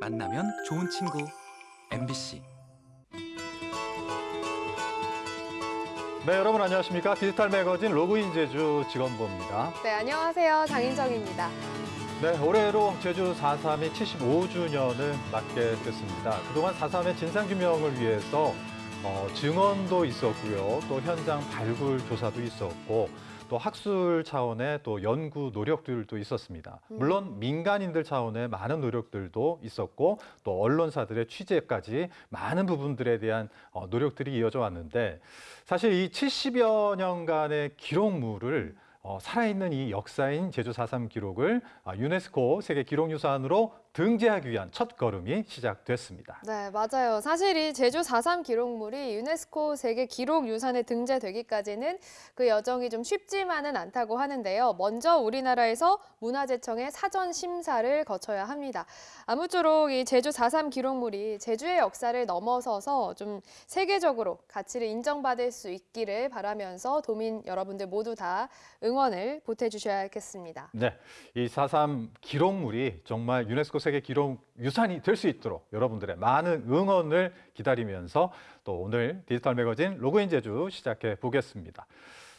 만나면 좋은 친구 MBC 네, 여러분 안녕하십니까? 디지털 매거진 로그인 제주 직원부입니다. 네, 안녕하세요. 장인정입니다. 네, 올해로 제주 4.3이 75주년을 맞게 됐습니다. 그동안 4.3의 진상규명을 위해서 어, 증언도 있었고요. 또 현장 발굴 조사도 있었고 또 학술 차원의 또 연구 노력들도 있었습니다. 물론 민간인들 차원의 많은 노력들도 있었고 또 언론사들의 취재까지 많은 부분들에 대한 어, 노력들이 이어져 왔는데 사실 이 70여 년간의 기록물을 어, 살아있는 이 역사인 제주 4.3 기록을 아, 유네스코 세계 기록유산으로 등재하기 위한 첫 걸음이 시작됐습니다. 네, 맞아요. 사실 이 제주 4.3 기록물이 유네스코 세계 기록유산에 등재되기까지는 그 여정이 좀 쉽지만은 않다고 하는데요. 먼저 우리나라에서 문화재청의 사전 심사를 거쳐야 합니다. 아무쪼록 이 제주 4.3 기록물이 제주의 역사를 넘어서서 좀 세계적으로 가치를 인정받을 수 있기를 바라면서 도민 여러분들 모두 다 응원을 보태주셔야겠습니다. 네, 이 4.3 기록물이 정말 유네스코 세계 기록 유산이 될 수 있도록 여러분들의 많은 응원을 기다리면서 또 오늘 디지털 매거진 로그인 제주 시작해 보겠습니다.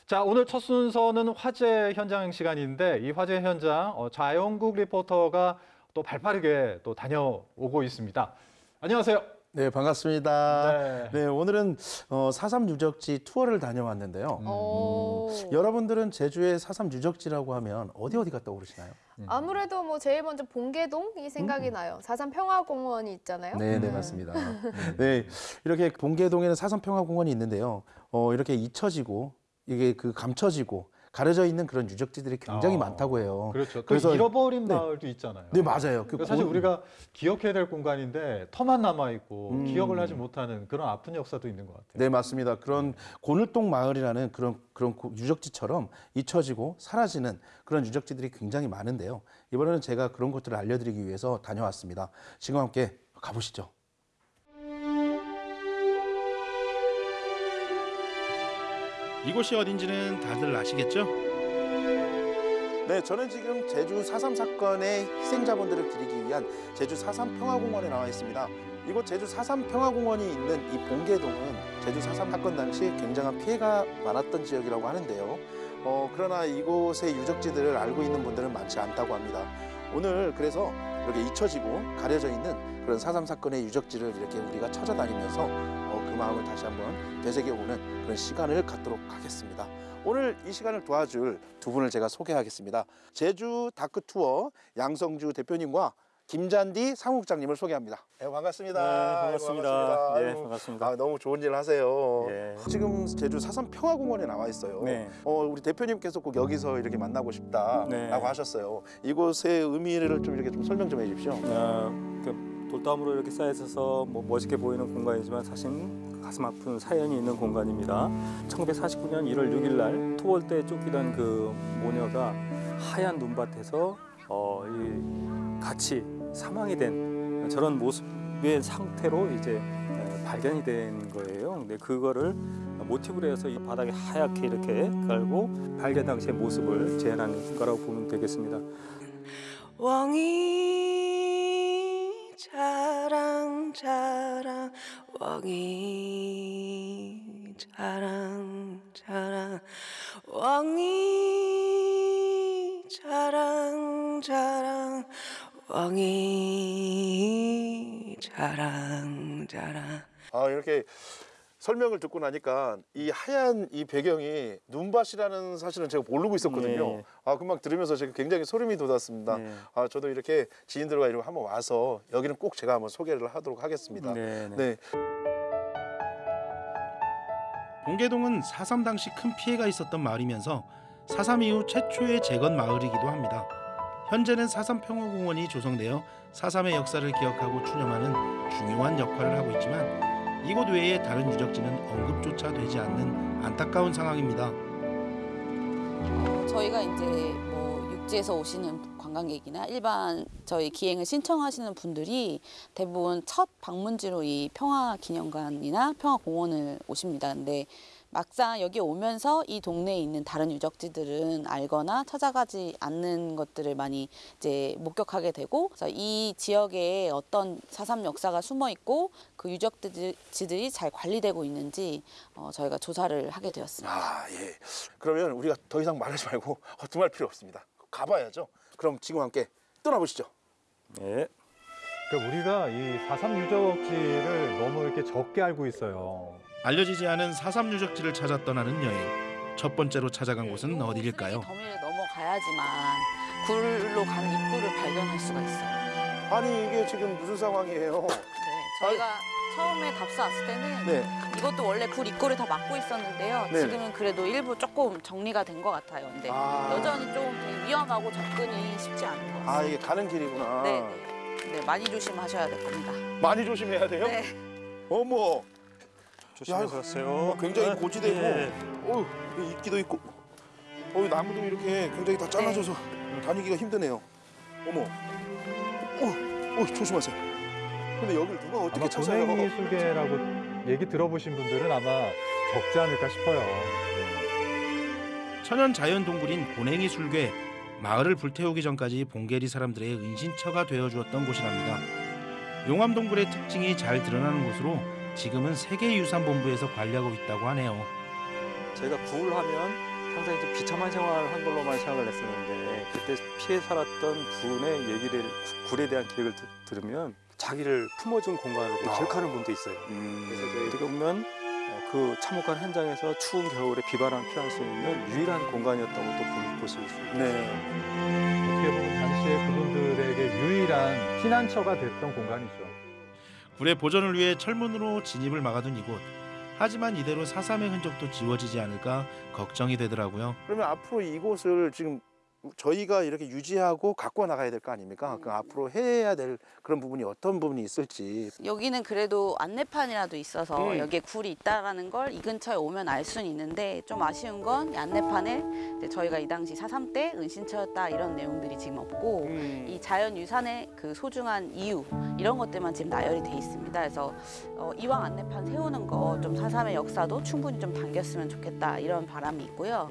자, 오늘 첫 순서는 화재 현장 시간인데 이 화재 현장 어, 자영국 리포터가 또 발빠르게 또 다녀오고 있습니다. 안녕하세요. 네, 반갑습니다. 네. 네, 오늘은 어, 4.3 유적지 투어를 다녀왔는데요. 음. 오. 여러분들은 제주의 4.3 유적지라고 하면 어디 어디가 떠오르시나요? 아무래도 뭐 제일 먼저 봉계동이 생각이 나요. 4.3 평화공원이 있잖아요. 네, 네, 맞습니다. 네, 이렇게 봉계동에는 4.3 평화공원이 있는데요. 어, 이렇게 잊혀지고 이게 그 감춰지고 가려져 있는 그런 유적지들이 굉장히 어, 많다고 해요. 그렇죠. 또 그래서- 잃어버린 네. 마을도 있잖아요. 네, 맞아요. 그 그러니까 사실 고- 우리가 기억해야 될 공간인데 터만 남아 있고 음. 기억을 하지 못하는 그런 아픈 역사도 있는 것 같아요. 네, 맞습니다. 그런 고늘동 마을이라는 그런 그런 고- 유적지처럼 잊혀지고 사라지는 그런 유적지들이 굉장히 많은데요. 이번에는 제가 그런 것들을 알려드리기 위해서 다녀왔습니다. 지금 함께 가보시죠. 이곳이 어딘지는 다들 아시겠죠? 네, 저는 지금 제주 4.3 사건의 희생자분들을 기리기 위한 제주 4.3 평화공원에 나와 있습니다. 이곳 제주 4.3 평화공원이 있는 이 봉계동은 제주 4.3 사건 당시 굉장한 피해가 많았던 지역이라고 하는데요. 어, 그러나 이곳의 유적지들을 알고 있는 분들은 많지 않다고 합니다. 오늘 그래서 이렇게 잊혀지고 가려져 있는 그런 4.3 사건의 유적지를 이렇게 우리가 찾아다니면서 마음을 다시 한번 되새겨보는 그런 시간을 갖도록 하겠습니다. 오늘 이 시간을 도와줄 두 분을 제가 소개하겠습니다. 제주 다크 투어 양성주 대표님과 김잔디 사무국장님을 소개합니다. 네, 반갑습니다. 네, 반갑습니다. 아이고, 예, 아이고. 반갑습니다. 아, 너무 좋은 일 하세요. 예. 지금 제주 사삼 평화공원에 나와 있어요. 네. 어, 우리 대표님께서 꼭 여기서 이렇게 만나고 싶다라고 네. 하셨어요. 이곳의 의미를 좀 이렇게 좀 설명 좀 해주십시오. 어, 그 돌담으로 이렇게 쌓여 있어서 뭐 멋있게 보이는 공간이지만 사실 가슴 아픈 사연이 있는 공간입니다. 1949년 1월 6일 날때 쫓기던 그 모녀가 하얀 눈밭에서 어, 이 같이 사망이 된 저런 모습의 상태로 이제 에, 발견이 된 거예요. 근데 그거를 모티브로 해서 이 바닥에 하얗게 이렇게 깔고 발견 당시의 모습을 재현한 거라고 보면 되겠습니다. 왕이 자랑 자랑 왕이 자랑 자랑 왕이 자랑 자랑 왕이 자랑 자랑. 아 이렇게 설명을 듣고 나니까 이 하얀 이 배경이 눈밭이라는 사실은 제가 모르고 있었거든요. 네. 아 금방 들으면서 제가 굉장히 소름이 돋았습니다. 네. 아 저도 이렇게 지인들과 이렇게 한번 와서 여기는 꼭 제가 한번 소개를 하도록 하겠습니다. 네, 네. 네. 봉계동은 4.3 당시 큰 피해가 있었던 마을이면서 4.3 이후 최초의 재건 마을이기도 합니다. 현재는 4.3 평화공원이 조성되어 4.3의 역사를 기억하고 추념하는 중요한 역할을 하고 있지만 이곳 외에 다른 유적지는 언급조차 되지 않는 안타까운 상황입니다. 저희가 이제 뭐 육지에서 오시는 관광객이나 일반 저희 기행을 신청하시는 분들이 대부분 첫 방문지로 이 평화기념관이나 평화공원을 오십니다. 근데 막상 여기 오면서 이 동네에 있는 다른 유적지들은 알거나 찾아가지 않는 것들을 많이 이제 목격하게 되고 그래서 이 지역에 어떤 사삼 역사가 숨어 있고 그 유적지들이 잘 관리되고 있는지 어, 저희가 조사를 하게 되었습니다. 아, 예. 그러면 우리가 더 이상 말하지 말고 허둥할 필요 없습니다. 가봐야죠. 그럼 지금 함께 떠나보시죠. 예. 그러니까 우리가 이 4.3 유적지를 너무 이렇게 적게 알고 있어요. 알려지지 않은 4.3 유적지를 찾아 떠나는 여행. 첫 번째로 찾아간 곳은 어디일까요? 더미를 넘어가야지만 굴로 가는 입구를 발견할 수가 있어요. 아니 이게 지금 무슨 상황이에요? 네, 저희가 처음에 답사 왔을 때는 네. 이것도 원래 굴 입구를 다 막고 있었는데요. 네네. 지금은 그래도 일부 조금 정리가 된 것 같아요. 근데 아. 여전히 좀 위험하고 접근이 쉽지 않은 것 같습니다. 아 이게 가는 길이구나. 네, 네. 네, 많이 조심하셔야 될 겁니다. 많이 조심해야 돼요. 네. 어머, 야, 가세요. 굉장히 아, 고지대고, 예. 어우 여기 이끼도 있고, 어우 나무도 이렇게 굉장히 다 잘라져서 다니기가 힘드네요. 어머, 어, 어 조심하세요. 근데 여기를 누가 어떻게 찾아요? 고랭이 술개라고 얘기 들어보신 분들은 아마 적지 않을까 싶어요. 천연 자연 동굴인 고냉이 술괴 마을을 불태우기 전까지 봉계리 사람들의 은신처가 되어 주었던 곳이랍니다. 용암 동굴의 특징이 잘 드러나는 곳으로 지금은 세계유산본부에서 관리하고 있다고 하네요. 저희가 굴 하면 항상 이제 비참한 생활을 한 걸로만 생각을 했었는데 그때 피해 살았던 분의 얘기를 구- 굴에 대한 기억을 드- 들으면 자기를 품어준 공간으로 아. 기억하는 분도 있어요. 음, 그래서 저희들이 보면 어, 그 참혹한 현장에서 추운 겨울에 비바람 피할 수 있는 유일한 공간이었던 것도 보- 보실 수 있어요. 네. 어떻게 보면 당시에 그분들에게 유일한 피난처가 됐던 공간이죠. 굴의 보존을 위해 철문으로 진입을 막아둔 이곳. 하지만 이대로 사삼의 흔적도 지워지지 않을까 걱정이 되더라고요. 그러면 앞으로 이곳을 지금 저희가 이렇게 유지하고 갖고 나가야 될 거 아닙니까? 그 앞으로 해야 될 그런 부분이 어떤 부분이 있을지. 여기는 그래도 안내판이라도 있어서 음. 여기에 굴이 있다라는 걸 이 근처에 오면 알 수는 있는데 좀 아쉬운 건이 안내판에 저희가 이 당시 4.3때 은신처였다 이런 내용들이 지금 없고 음. 이 자연 유산의 그 소중한 이유 이런 것들만 지금 나열이 돼 있습니다. 그래서 어, 이왕 안내판 세우는 거좀 4.3의 역사도 충분히 좀 담겼으면 좋겠다 이런 바람이 있고요.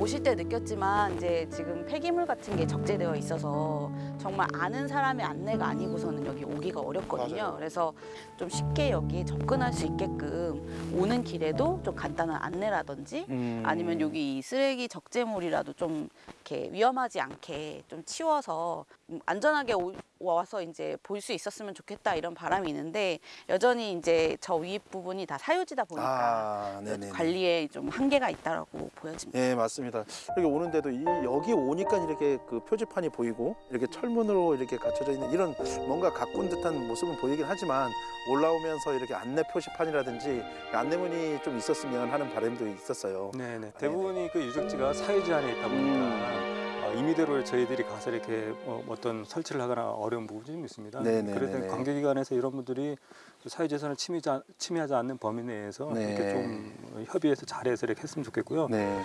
오실 때 느꼈지만 이제 지금 폐기물 같은 게 적재되어 있어서 정말 아는 사람의 안내가 아니고서는 여기 오기가 어렵거든요. 맞아요. 그래서 좀 쉽게 여기 접근할 수 있게끔 오는 길에도 좀 간단한 안내라든지 음. 아니면 여기 이 쓰레기 적재물이라도 좀 이렇게 위험하지 않게 좀 치워서 음, 안전하게 오- 와서 이제 볼 수 있었으면 좋겠다 이런 바람이 있는데 여전히 이제 저위 부분이 다 사유지다 보니까 아. 관리에 좀 한계가 있다라고 보여집니다. 예, 맞습니다. 여기 오는데도 이 여기 오니까 이렇게 그 표지판이 보이고 이렇게 철문으로 이렇게 갖춰져 있는 이런 뭔가 가꾼 듯한 모습은 보이긴 하지만 올라오면서 이렇게 안내 표시판이라든지 안내문이 좀 있었으면 하는 바람도 있었어요. 네네. 대부분이 그 유적지가 사유지 안에 있다 보니까 어, 임의대로 저희들이 가서 이렇게 어, 어떤 설치를 하거나 어려운 부분이 좀 있습니다. 네네네네. 그래서 관계기관에서 이런 분들이 그 사유재산을 침해하지, 않는 범위 내에서 네. 이렇게 좀 협의해서 잘해서 이렇게 했으면 좋겠고요. 네.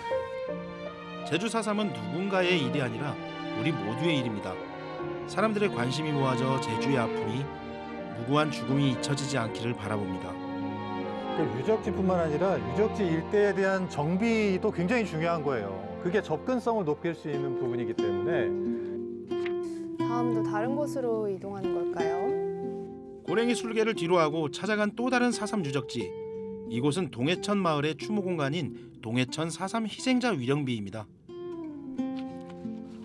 제주 4.3은 누군가의 일이 아니라 우리 모두의 일입니다. 사람들의 관심이 모아져 제주의 아픔이 무고한 죽음이 잊혀지지 않기를 바라봅니다. 그 유적지뿐만 아니라 유적지 일대에 대한 정비도 굉장히 중요한 거예요. 그게 접근성을 높일 수 있는 부분이기 때문에 다음도 다른 곳으로 이동하는 걸까요? 고랭이 술개를 뒤로하고 찾아간 또 다른 4.3 유적지. 이곳은 동해천 마을의 추모 공간인 동해천 4.3 희생자 위령비입니다.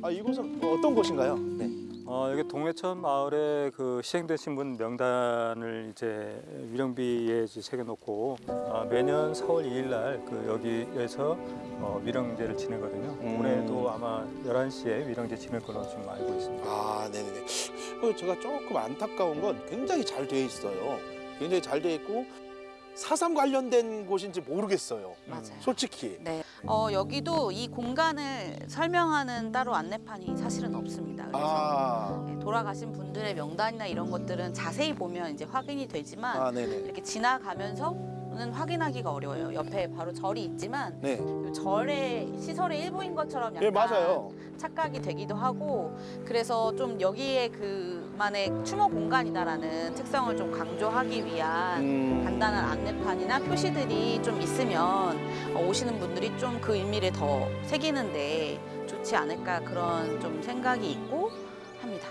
아, 이곳은 어떤 곳인가요? 네. 어, 여기 동해천 마을에 그 희생되신 분 명단을 이제 위령비에 이제 새겨놓고 어, 매년 4월 2일 날 그 여기에서 어, 위령제를 지내거든요. 음. 올해도 아마 11시에 위령제 지낼 걸로 좀 알고 있습니다. 아, 네네네. 어, 제가 조금 안타까운 건 굉장히 잘 되어 있어요. 굉장히 잘 되어 있고 사삼 관련된 곳인지 모르겠어요. 맞아요. 솔직히. 네. 어, 여기도 이 공간을 설명하는 따로 안내판이 사실은 없습니다. 그래서 아, 네, 돌아가신 분들의 명단이나 이런 것들은 자세히 보면 이제 확인이 되지만 아. 이렇게 지나가면서 는 확인하기가 어려워요. 옆에 바로 절이 있지만 네. 절의 시설의 일부인 것처럼 약간 예, 맞아요. 착각이 되기도 하고 그래서 좀 여기에 그 만의 추모 공간이다라는 특성을 좀 강조하기 위한 음. 간단한 안내판이나 표시들이 좀 있으면 어, 오시는 분들이 좀 그 의미를 더 새기는데 좋지 않을까 그런 좀 생각이 있고 합니다.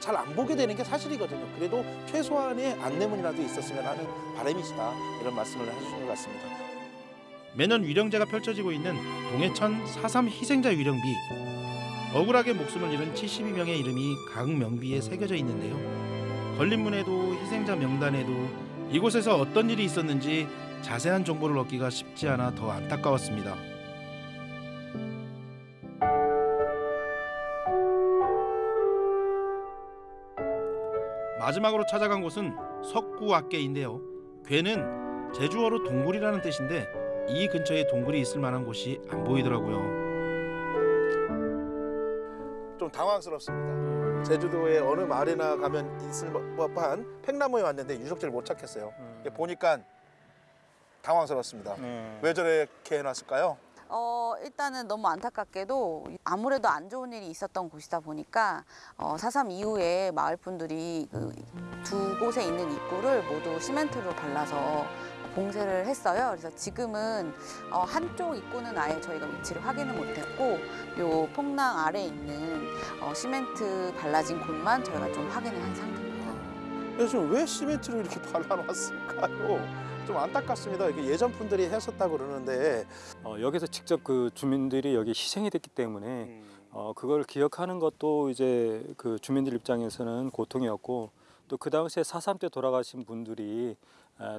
잘 안 보게 되는 게 사실이거든요. 그래도 최소한의 안내문이라도 있었으면 하는 바람이시다 이런 말씀을 해주신 것 같습니다. 매년 위령제가 펼쳐지고 있는 동해천 4.3 희생자 위령비 억울하게 목숨을 잃은 72명의 이름이 각 명비에 새겨져 있는데요. 걸림문에도 희생자 명단에도 이곳에서 어떤 일이 있었는지 자세한 정보를 얻기가 쉽지 않아 더 안타까웠습니다. 마지막으로 찾아간 곳은 석구악계인데요. 괴는 제주어로 동굴이라는 뜻인데 이 근처에 동굴이 있을 만한 곳이 안 보이더라고요. 좀 당황스럽습니다. 제주도의 어느 마을이나 가면 있을 법한 팽나무에 왔는데 유적지를 못 찾겠어요. 이게 보니까 당황스럽습니다. 네. 왜 저렇게 해놨을까요? 어, 일단은 너무 안타깝게도 아무래도 안 좋은 일이 있었던 곳이다 보니까 어, 4.3 이후에 마을 분들이 그 두 곳에 있는 입구를 모두 시멘트로 발라서 봉쇄를 했어요. 그래서 지금은 어, 한쪽 입구는 아예 저희가 위치를 확인을 못했고 요 폭랑 아래 있는 어, 시멘트 발라진 곳만 저희가 좀 확인을 한 상태입니다. 그래서 지금 왜 시멘트를 이렇게 발라놨을까요? 좀 안타깝습니다. 이게 예전 분들이 했었다고 그러는데 어, 여기서 직접 그 주민들이 여기 희생이 됐기 때문에 어, 그걸 기억하는 것도 이제 그 주민들 입장에서는 고통이었고 또 그 당시에 4.3때 돌아가신 분들이 에,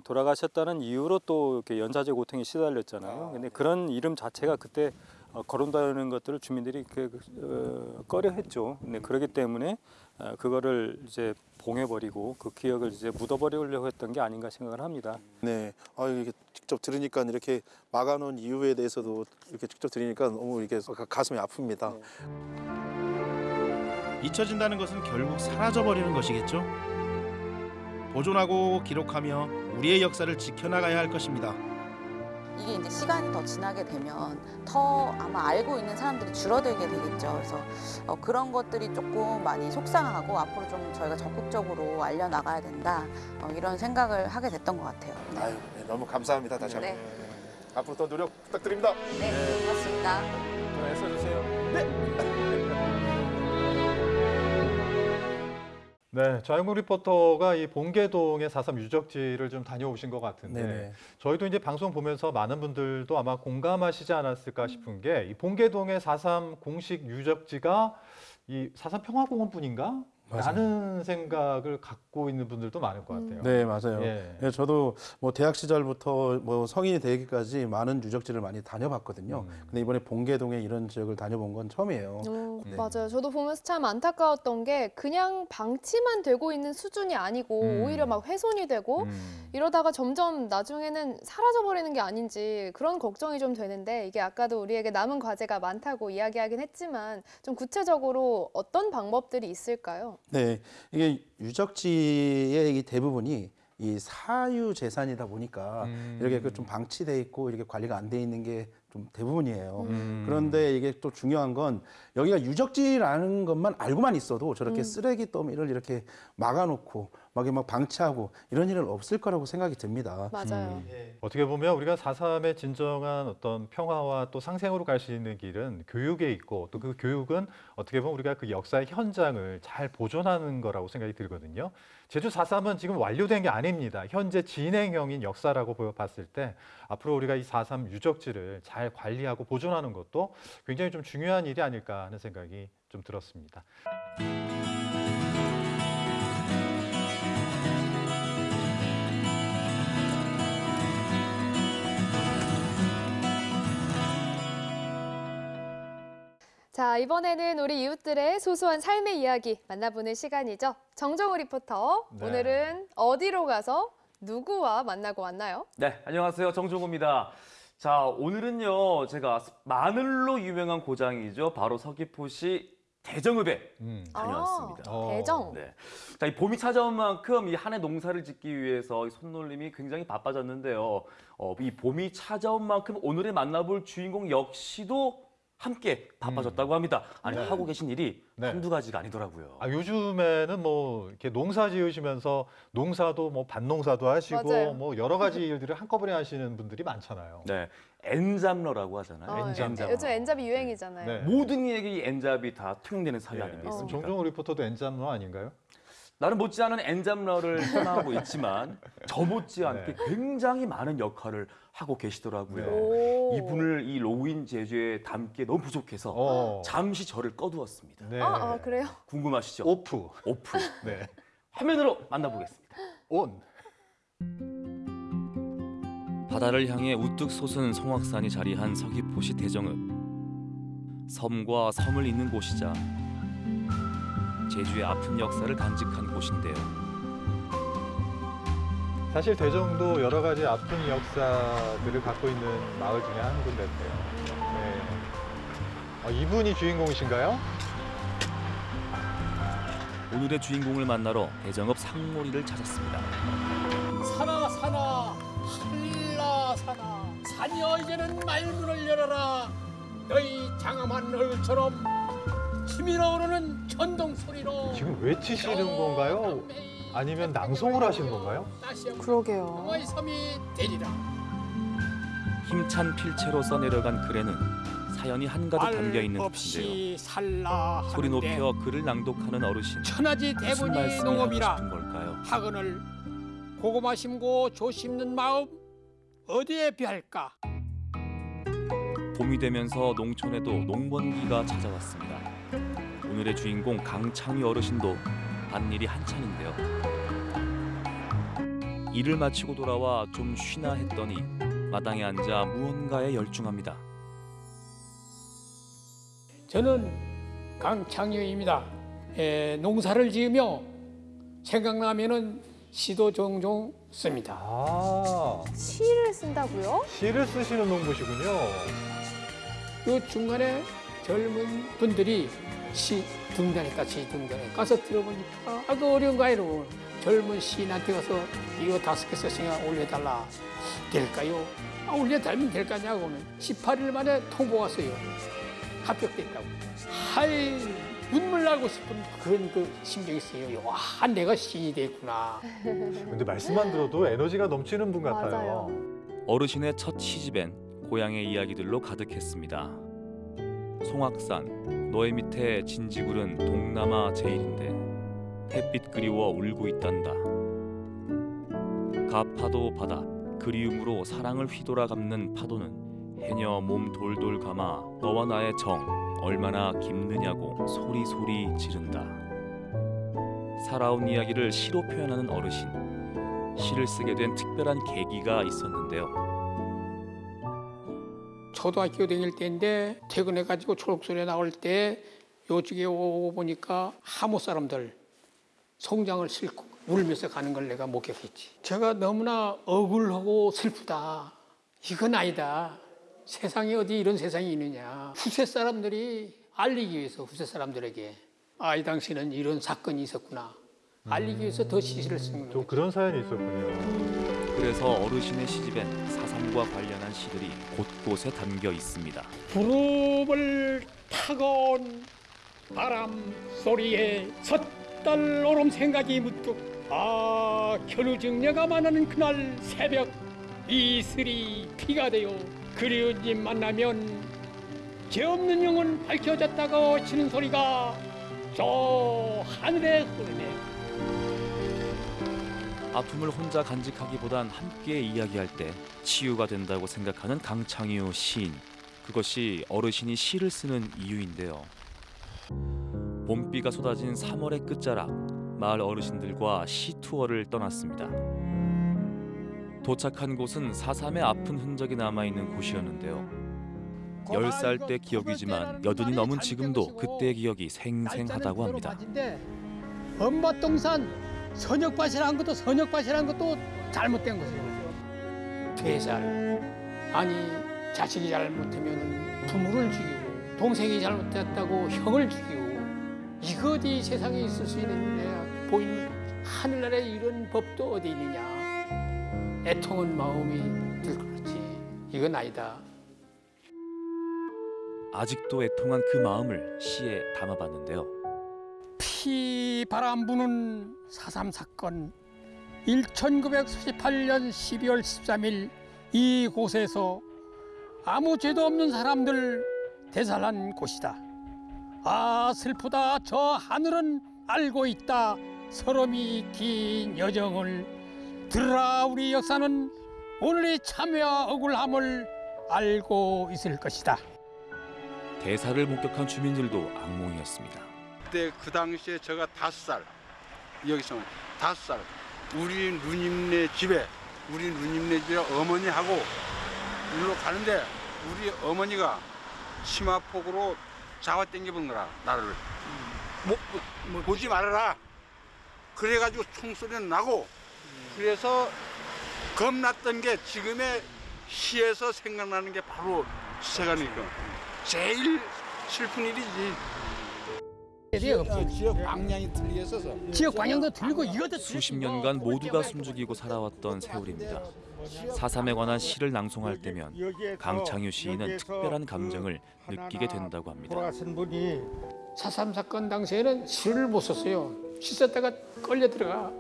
돌아가셨다는 이유로 또 이렇게 연좌제 고통에 시달렸잖아요. 아, 근데 네. 그런 이름 자체가 그때 어, 거론다는 것들을 주민들이 그, 어, 꺼려했죠. 근데 그렇기 때문에 어, 그거를 이제 봉해버리고 그 기억을 이제 묻어버리려고 했던 게 아닌가 생각을 합니다. 네, 아 이게 직접 들으니까 이렇게 막아놓은 이유에 대해서도 이렇게 직접 들으니까 너무 이게 가- 가슴이 아픕니다. 잊혀진다는 것은 결국 사라져버리는 것이겠죠. 보존하고 기록하며 우리의 역사를 지켜나가야 할 것입니다. 이게 이제 시간이 더 지나게 되면 더 아마 알고 있는 사람들이 줄어들게 되겠죠. 그래서 어, 그런 것들이 조금 많이 속상하고 앞으로 좀 저희가 적극적으로 알려나가야 된다. 어, 이런 생각을 하게 됐던 것 같아요. 네. 아유, 네, 너무 감사합니다. 다시 한번. 네. 앞으로 더 노력 부탁드립니다. 네, 고맙습니다. 더 애써주세요. 네, 좌영국 리포터가 이 봉계동의 4.3 유적지를 좀 다녀오신 것 같은데 네네. 저희도 이제 방송 보면서 많은 분들도 아마 공감하시지 않았을까 싶은 게 이 봉계동의 4.3 공식 유적지가 이4.3 평화공원뿐인가? 라는 생각을 갖고 있는 분들도 많을 것 같아요. 네, 맞아요. 예. 예, 저도 뭐 대학 시절부터 뭐 성인이 되기까지 많은 유적지를 많이 다녀봤거든요. 음. 근데 이번에 봉계동에 이런 지역을 다녀본 건 처음이에요. 어, 네. 맞아요. 저도 보면서 참 안타까웠던 게 그냥 방치만 되고 있는 수준이 아니고 음. 오히려 막 훼손이 되고 음. 이러다가 점점 나중에는 사라져버리는 게 아닌지 그런 걱정이 좀 되는데 이게 아까도 우리에게 남은 과제가 많다고 이야기하긴 했지만 좀 구체적으로 어떤 방법들이 있을까요? 네, 이게 유적지의 이 대부분이 이 사유 재산이다 보니까 음. 이렇게 그좀 방치돼 있고 이렇게 관리가 안 돼 있는 게 좀 대부분이에요. 음. 그런데 이게 또 중요한 건 여기가 유적지라는 것만 알고만 있어도 저렇게 음. 쓰레기 더미를 이렇게 막아놓고 막, 막 방치하고 이런 일은 없을 거라고 생각이 듭니다. 맞아요. 어떻게 보면 우리가 4.3의 진정한 어떤 평화와 또 상생으로 갈 수 있는 길은 교육에 있고 또 그 교육은 어떻게 보면 우리가 그 역사의 현장을 잘 보존하는 거라고 생각이 들거든요. 제주 4.3은 지금 완료된 게 아닙니다. 현재 진행형인 역사라고 보여 봤을 때 앞으로 우리가 이 4.3 유적지를 잘 관리하고 보존하는 것도 굉장히 좀 중요한 일이 아닐까 하는 생각이 좀 들었습니다. 자, 이번에는 우리 이웃들의 소소한 삶의 이야기 만나보는 시간이죠. 정정우 리포터, 네. 오늘은 어디로 가서 누구와 만나고 왔나요? 네, 안녕하세요. 정종호입니다. 자, 오늘은요, 제가 마늘로 유명한 고장이죠. 바로 서귀포시 대정읍에 음. 다녀왔습니다. 아, 대정. 네. 자, 이 봄이 찾아온 만큼 이 한 해 농사를 짓기 위해서 이 손놀림이 굉장히 바빠졌는데요. 어, 이 봄이 찾아온 만큼 오늘의 만나볼 주인공 역시도 함께 바빠졌다고 합니다. 아니 네. 하고 계신 일이 네. 한두 가지가 아니더라고요. 아, 요즘에는 뭐 이렇게 농사 지으시면서 농사도 뭐 밭농사도 하시고 맞아요. 뭐 여러 가지 일들을 한꺼번에 하시는 분들이 많잖아요. 네, N잡러라고 하잖아요. 어, N잡러. 요즘 N잡이 유행이잖아요. 네. 모든 이 N잡이 다 통용되는 사회 예. 아니겠습니까? 정종호 리포터도 N잡러 아닌가요? 나는 못지않은 N잡러를 떠나고 있지만 저 못지않게 굉장히 많은 역할을 하고 계시더라고요. 네. 오. 이분을 이 로그인 제주에 담기에 너무 부족해서 어. 잠시 저를 꺼두었습니다. 네. 아, 아, 그래요? 궁금하시죠? off. off 네. 화면으로 만나보겠습니다. 온. 바다를 향해 우뚝 솟은 성악산이 자리한 서귀포시 대정읍. 섬과 섬을 잇는 곳이자 제주의 아픈 역사를 간직한 곳인데요. 사실 대정도 여러 가지 아픈 역사들을 갖고 있는 마을 중에 한 군데인데요. 네. 아, 이분이 주인공이신가요? 오늘의 주인공을 만나러 대정읍 상모리를 찾았습니다. 사나 사나 한라 사나 사녀 이제는 말문을 열어라 너희 장엄한 얼굴처럼 치밀어 오르는 천둥 소리로 지금 외치시는 건가요? 아니면 낭송을 하시는 건가요? 그러게요. 힘찬 필체로 써내려간 글에는 사연이 한가득 담겨 있는 살라 소리 높여 글을 낭독하는 어르신. 천하지 대본이 농업이라? 학은을 고구마 심고 조 심는 마음 어디에 비할까 봄이 되면서 농촌에도 농번기가 찾아왔습니다. 오늘의 주인공 강창희 어르신도 밭일이 한창인데요. 일을 마치고 돌아와 좀 쉬나 했더니 마당에 앉아 무언가에 열중합니다. 저는 강창유입니다. 에, 농사를 지으며 생각나면은 시도 종종 씁니다. 아, 시를 쓴다고요? 시를 쓰시는 농부시군요. 요 중간에 젊은 분들이 시 등단했다, 시 등단에 가서 들어보니까 아, 그 어려운 거 아니로 젊은 시인한테 가서 이거 다섯 개 썼으니까 올려달라. 될까요? 아, 올려달면 될 거냐고는 18일 만에 통보 왔어요. 합격됐다고. 하이, 눈물 나고 싶은 그런 그 심정이 있어요. 와, 내가 시인이 됐구나. 근데 말씀만 들어도 에너지가 넘치는 분 같아요. 맞아요. 어르신의 첫 시집엔 고향의 이야기들로 가득했습니다. 송악산, 너의 밑에 진지굴은 동남아 제일인데 햇빛 그리워 울고 있단다. 가파도 바다, 그리움으로 사랑을 휘돌아 감는 파도는 해녀 몸 돌돌 감아 너와 나의 정 얼마나 깊느냐고 소리소리 지른다. 살아온 이야기를 시로 표현하는 어르신. 시를 쓰게 된 특별한 계기가 있었는데요. 초등학교 다닐 때인데 퇴근해가지고 초록소리 나올 때 요쪽에 오고 보니까 하모 사람들 송장을 싣고 울면서 가는 걸 내가 목격했지. 제가 너무나 억울하고 슬프다. 이건 아니다. 세상에 어디 이런 세상이 있느냐. 후세 사람들이 알리기 위해서 후세 사람들에게 아, 이 당시는 이런 사건이 있었구나. 알리기 위해서 더 시를 쓰는 거예요. 또 그런 사연이 있었군요. 그래서 어르신의 시집엔 사삼과 관련한 시들이 곳곳에 담겨 있습니다. 구름을 타건 바람 소리에 섣달 오름 생각이 문득 아 견우증녀가 만나는 그날 새벽 이슬이 피가 되어 그리운 님 만나면 죄 없는 영혼 밝혀졌다고 치는 소리가 저 하늘에 흐르네 아픔을 혼자 간직하기보단 함께 이야기할 때 치유가 된다고 생각하는 강창유 시인. 그것이 어르신이 시를 쓰는 이유인데요. 봄비가 쏟아진 3월의 끝자락, 마을 어르신들과 시 투어를 떠났습니다. 도착한 곳은 사삼의 아픈 흔적이 남아 있는 곳이었는데요. 10살 때 기억이지만 여든이 넘은 지금도 그때의 기억이 생생하다고 합니다. 엄마 동산 선역밭이라는 것도 선역밭이라는 것도 잘못된 거죠. 퇴살. 아니 자식이 잘못하면 부모를 죽이고 동생이 잘못했다고 형을 죽이고 이거 어디 세상에 있을 수 있느냐 보이는 하늘나라에 이런 법도 어디 있느냐? 애통한 마음이 들 그렇지. 이건 아니다. 아직도 애통한 그 마음을 시에 담아봤는데요. 피 바람 부는 4.3 사건 1948년 12월 13일 이곳에서 아무 죄도 없는 사람들 대살한 곳이다. 아 슬프다 저 하늘은 알고 있다 서름이 긴 여정을 들으라 우리 역사는 오늘의 참회와 억울함을 알고 있을 것이다. 대사를 목격한 주민들도 악몽이었습니다. 그때 그 당시에 제가 다섯 살 여기서 다섯 살. 우리 누님네 집에 우리 누님네 집에 어머니하고 일로 가는데 우리 어머니가 치마폭으로 잡아 당겨본 거라 나를. 뭐, 뭐, 보지 말아라. 그래가지고 총소리는 나고 그래서 겁났던 게 지금의 시에서 생각나는 게 바로 시세가니까 제일 슬픈 일이지. 지역 방향이 틀렸어서 지역 방향도 틀리고 이것도 수십 년간 모두가 숨죽이고 살아왔던 세월입니다. 사삼에 관한 시를 낭송할 때면 강창유 시인은 특별한 감정을 느끼게 된다고 합니다. 4.3 사건 당시에는 시를 못 썼어요. 시 썼다가 끌려 들어가.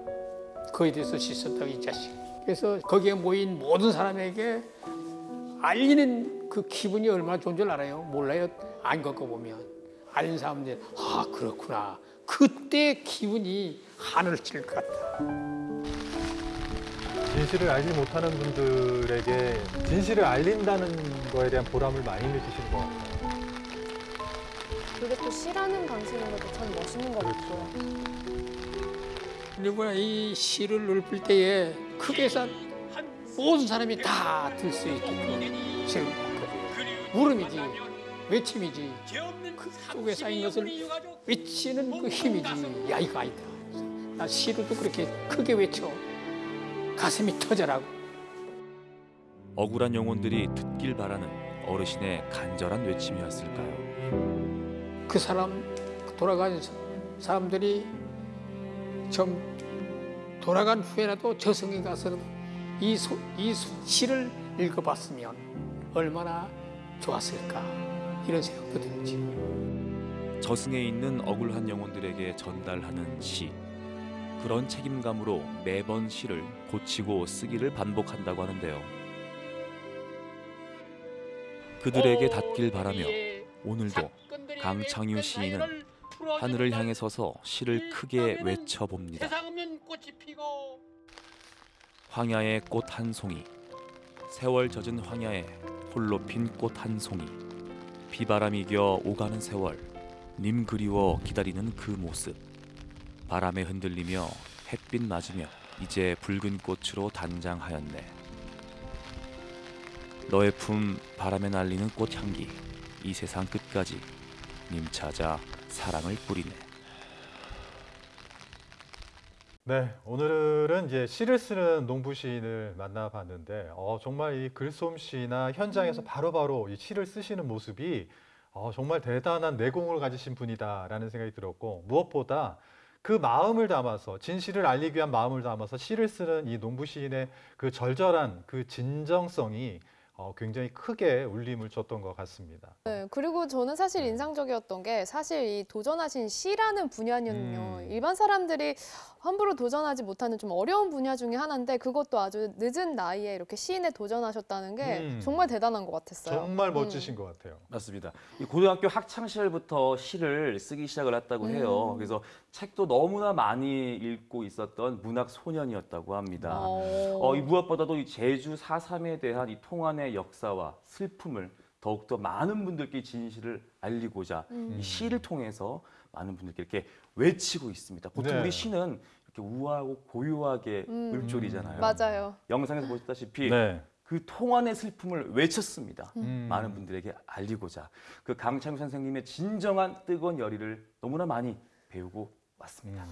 거기에 대해서 시 썼다가 이 자식. 그래서 거기에 모인 모든 사람에게 알리는 그 기분이 얼마나 좋은 줄 알아요? 몰라요? 안 겪어보면. 알린 사람들, 아, 그렇구나. 그때 기분이 하늘을 찌를 것 같다. 진실을 알지 못하는 분들에게 진실을 알린다는 거에 대한 보람을 많이 느끼시는 것 같아요. 그게 또 시라는 방식인 것도 참 멋있는 것 같고요. 그리고 이 시를 읊을 때에 크게 해서 모든 사람이 다 들 수 있게끔 읊거든요. 물음이지, 외침이지. 그 속에 쌓인 것을 외치는 그 힘이지. 야, 이거 아니다. 나 시로도 그렇게 크게 외쳐. 가슴이 터져라고. 억울한 영혼들이 듣길 바라는 어르신의 간절한 외침이었을까요? 그 사람 돌아간 사- 사람들이 좀 돌아간 후에라도 저승에 가서 이, 소, 이 소- 시를 읽어봤으면 얼마나 좋았을까 이런 생각도 들지. 저승에 있는 억울한 영혼들에게 전달하는 시. 그런 책임감으로 매번 시를 고치고 쓰기를 반복한다고 하는데요. 그들에게 닿길 바라며 오늘도 강창유 시인은 하늘을 향해 서서 시를 크게 외쳐봅니다. 황야의 꽃 한 송이 세월 젖은 황야에 홀로 핀 꽃 한 송이 비바람 이 겨 오가는 세월 님 그리워 기다리는 그 모습. 바람에 흔들리며 햇빛 맞으며 이제 붉은 꽃으로 단장하였네. 너의 품 바람에 날리는 꽃향기 이 세상 끝까지 님 찾아 사랑을 뿌리네 네, 오늘은 이제 시를 쓰는 농부 시인을 만나봤는데 어, 정말 이 글솜씨나 현장에서 바로바로 이 시를 쓰시는 모습이 어, 정말 대단한 내공을 가지신 분이다라는 생각이 들었고 무엇보다 그 마음을 담아서 진실을 알리기 위한 마음을 담아서 시를 쓰는 이 농부 시인의 그 절절한 그 진정성이 어, 굉장히 크게 울림을 줬던 것 같습니다. 네, 그리고 저는 사실 인상적이었던 게 사실 이 도전하신 시라는 분야는요. 음. 일반 사람들이 함부로 도전하지 못하는 좀 어려운 분야 중에 하나인데 그것도 아주 늦은 나이에 이렇게 시인에 도전하셨다는 게 음. 정말 대단한 것 같았어요. 정말 음. 멋지신 것 같아요. 맞습니다. 이 고등학교 학창 시절부터 시를 쓰기 시작을 했다고 해요. 음. 그래서 책도 너무나 많이 읽고 있었던 문학 소년이었다고 합니다. 어. 어, 이 무엇보다도 이 제주 4.3에 대한 이 통한의 역사와 슬픔을 더욱더 많은 분들께 진실을 알리고자 음. 이 시를 통해서 많은 분들께 이렇게 외치고 있습니다. 보통 네. 우리 시는 이렇게 우아하고 고요하게 음. 읊조리잖아요. 맞아요. 영상에서 보셨다시피 네. 그 통한의 슬픔을 외쳤습니다. 음. 많은 분들에게 알리고자 그 강창규 선생님의 진정한 뜨거운 열의를 너무나 많이 배우고 왔습니다.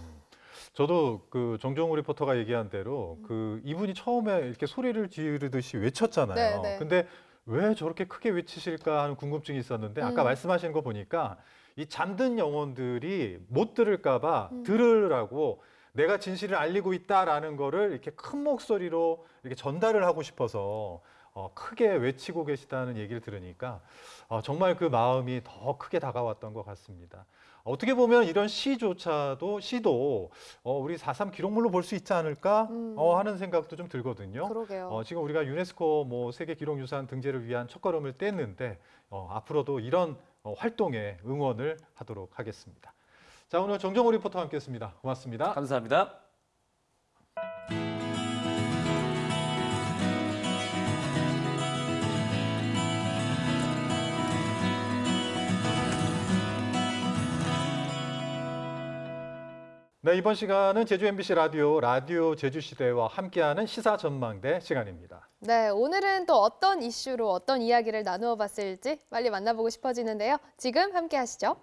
음. 저도 그 정종우 리포터가 얘기한 대로 음. 그 이분이 처음에 이렇게 소리를 지르듯이 외쳤잖아요. 네, 네. 근데 왜 저렇게 크게 외치실까 하는 궁금증이 있었는데 아까 음. 말씀하신 거 보니까 이 잠든 영혼들이 못 들을까 봐 음. 들으라고 내가 진실을 알리고 있다라는 거를 이렇게 큰 목소리로 이렇게 전달을 하고 싶어서 어, 크게 외치고 계시다는 얘기를 들으니까 어, 정말 그 마음이 더 크게 다가왔던 것 같습니다. 어떻게 보면 이런 시조차도 시도 어, 우리 4.3 기록물로 볼 수 있지 않을까 음. 어, 하는 생각도 좀 들거든요. 그러게요. 어, 지금 우리가 유네스코 뭐 세계 기록유산 등재를 위한 첫걸음을 뗐는데 어, 앞으로도 이런 어, 활동에 응원을 하도록 하겠습니다. 자 오늘 정정호 리포터와 함께했습니다. 고맙습니다. 감사합니다. 네 이번 시간은 제주 MBC 라디오 라디오 제주시대와 함께하는 시사 전망대 시간입니다. 네, 오늘은 또 어떤 이슈로 어떤 이야기를 나누어 봤을지 빨리 만나보고 싶어지는데요. 지금 함께 하시죠.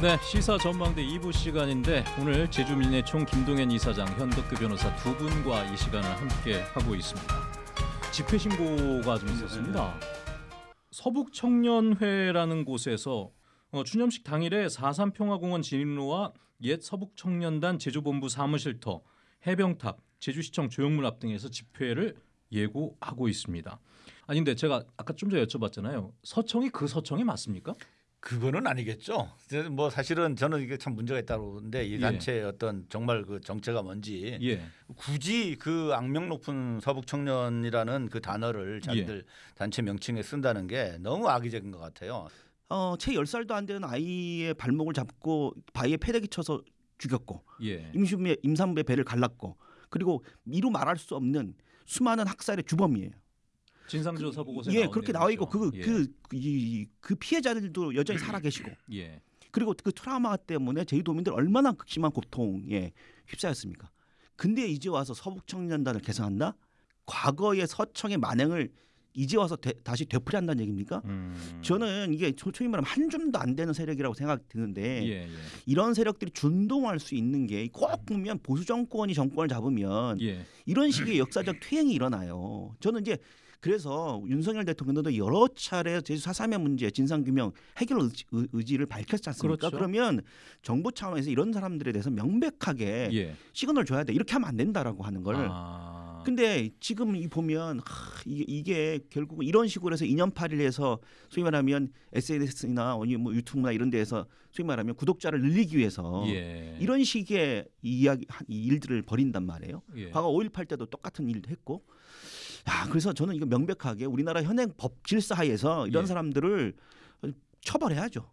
네, 시사 전망대 2부 시간인데 오늘 제주민예총 김동현 이사장, 현덕규 변호사 두 분과 이 시간을 함께 하고 있습니다. 집회 신고가 좀 있었습니다. 서북 청년회라는 곳에서 어, 추념식 당일에 4.3 평화공원 진입로와 옛 서북 청년단 제주본부 사무실터, 해병탑, 제주시청 조형물 앞 등에서 집회를 예고하고 있습니다. 아니 근데 제가 아까 좀 전에 여쭤봤잖아요. 서청이 그 서청이 맞습니까? 그거는 아니겠죠. 뭐 사실은 저는 이게 참 문제가 있다고 보는데 이 예. 단체의 어떤 정말 그 정체가 뭔지 예. 굳이 그 악명 높은 서북 청년이라는 그 단어를 자기들 단체 명칭에 쓴다는 게 너무 악의적인 것 같아요. 어, 채 10살도 안 되는 아이의 발목을 잡고 바위에 패대기 쳐서 죽였고 예. 임신부의 임산부의 배를 갈랐고 그리고 이루 말할 수 없는 수많은 학살의 주범이에요. 진상조사 보고서 예, 그렇게 나와 있고 그 예. 그이그 피해자들도 여전히 살아 계시고 예. 그리고 그 트라우마 때문에 제주도민들 얼마나 극심한 고통에 휩싸였습니까? 근데 이제 와서 서북 청년단을 개성한다? 과거의 서청의 만행을 이제 와서 되- 다시 되풀이한다는 얘기입니까? 음. 저는 이게 소- 소위 말하면 한 줌도 안 되는 세력이라고 생각 드는데 예, 예. 이런 세력들이 준동할 수 있는 게 꼭 보면 보수 정권이 정권을 잡으면 예. 이런 식의 역사적 퇴행이 일어나요. 저는 이제 그래서 윤석열 대통령도 여러 차례 제주 사삼의 문제 진상규명 해결 의지, 의- 의지 를 밝혔지 않습니까? 그렇죠. 그러면 정부 차원에서 이런 사람들에 대해서 명백하게 예. 시그널 줘야 돼. 이렇게 하면 안 된다라고 하는 걸. 아. 근데 지금 이 보면 하, 이게, 이게 결국 이런 식으로 해서 이념 팔이에서 소위 말하면 SNS나 뭐 유튜브나 이런 데에서 소위 말하면 구독자를 늘리기 위해서 예. 이런 식의 이야기 이 일들을 벌인단 말이에요. 예. 과거 5.18 때도 똑같은 일을 했고. 야, 그래서 저는 이거 명백하게 우리나라 현행 법 질서 하에서 이런 예. 사람들을 처벌해야죠.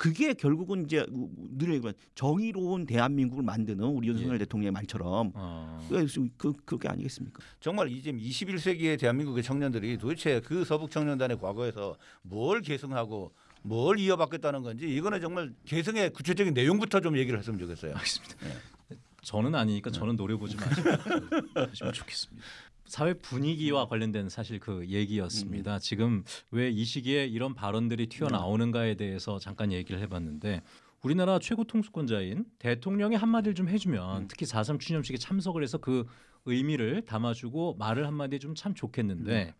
그게 결국은 이제 늘 얘기하면 정의로운 대한민국을 만드는 우리 윤석열 대통령의 말처럼 어. 그, 그 그게 아니겠습니까? 정말 이제 21세기의 대한민국의 청년들이 도대체 그 서북 청년단의 과거에서 뭘 계승하고 뭘 이어받겠다는 건지 이거는 정말 계승의 구체적인 내용부터 좀 얘기를 했으면 좋겠어요. 알겠습니다. 저는 아니니까 저는 노려보지 마시고 하시면 좋겠습니다. 사회 분위기와 관련된 사실 그 얘기였습니다. 지금 왜 이 시기에 이런 발언들이 튀어나오는가에 대해서 잠깐 얘기를 해봤는데 우리나라 최고 통수권자인 대통령이 한마디를 좀 해주면 특히 4.3 추념식에 참석을 해서 그 의미를 담아주고 말을 한마디 좀 참 좋겠는데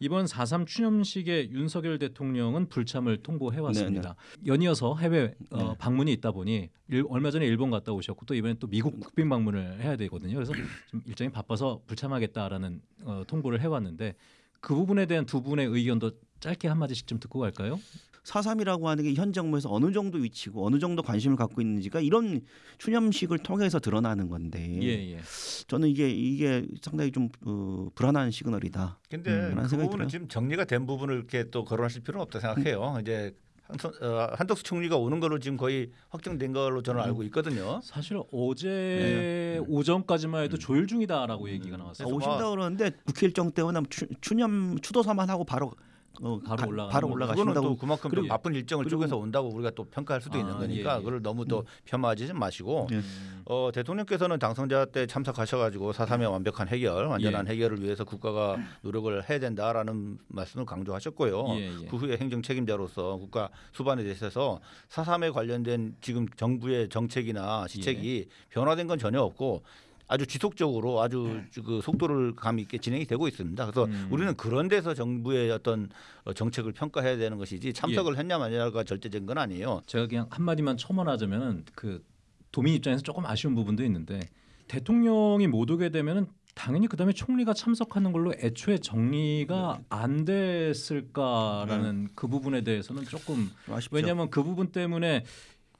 이번 4.3 추념식에 윤석열 대통령은 불참을 통보해왔습니다. 연이어서 해외 어, 방문이 있다 보니 일- 얼마 전에 일본 갔다 오셨고 또 이번에 또 미국 국빈 방문을 해야 되거든요. 그래서 좀 일정이 바빠서 불참하겠다라는 어, 통보를 해왔는데 그 부분에 대한 두 분의 의견도 짧게 한 마디씩 좀 듣고 갈까요? 사삼이라고 하는 게 현 정부에서 어느 정도 위치고 어느 정도 관심을 갖고 있는지가 이런 추념식을 통해서 드러나는 건데 예, 예. 저는 이게 이게 상당히 좀 어, 불안한 시그널이다. 근데 음, 그런 그 부분은 들어요. 지금 정리가 된 부분을 이렇게 또 거론하실 필요는 없다 생각해요. 이제 한선, 어, 한덕수 총리가 오는 걸로 지금 거의 확정된 걸로 저는 알고 있거든요. 사실 어제 오전까지만 해도 조율 중이다라고 얘기가 나왔어요. 아, 오신다 그러는데 국회 일정 때문에 추, 추념 추도사만 하고 바로 어, 바로 가- 올라가는 바로. 올라가신다고. 또 그만큼 또 그리고- 바쁜 일정을 쪼개서 온다고 우리가 또 평가할 수도 있는 아, 거니까 예, 예. 그걸 너무 또 폄하하지 마시고 예. 어, 대통령께서는 당선자 때 참석하셔가지고 사삼의 완벽한 해결, 완전한 예. 해결을 위해서 국가가 노력을 해야 된다라는 말씀을 강조하셨고요. 예, 예. 그 후에 행정 책임자로서 국가 수반에 대해서 사삼에 관련된 지금 정부의 정책이나 시책이 변화된 건 전혀 없고 아주 지속적으로 아주 그 속도를 감 있게 진행이 되고 있습니다. 그래서 우리는 그런 데서 정부의 어떤 어, 정책을 평가해야 되는 것이지 참석을 했냐 마냐가 절대적인 건 아니에요. 제가 그냥 한 마디만 첨언하자면은 그 도민 입장에서 조금 아쉬운 부분도 있는데 대통령이 못 오게 되면은 당연히 그다음에 총리가 참석하는 걸로 애초에 정리가 안 됐을까라는 그 부분에 대해서는 조금 아쉽죠. 왜냐하면 그 부분 때문에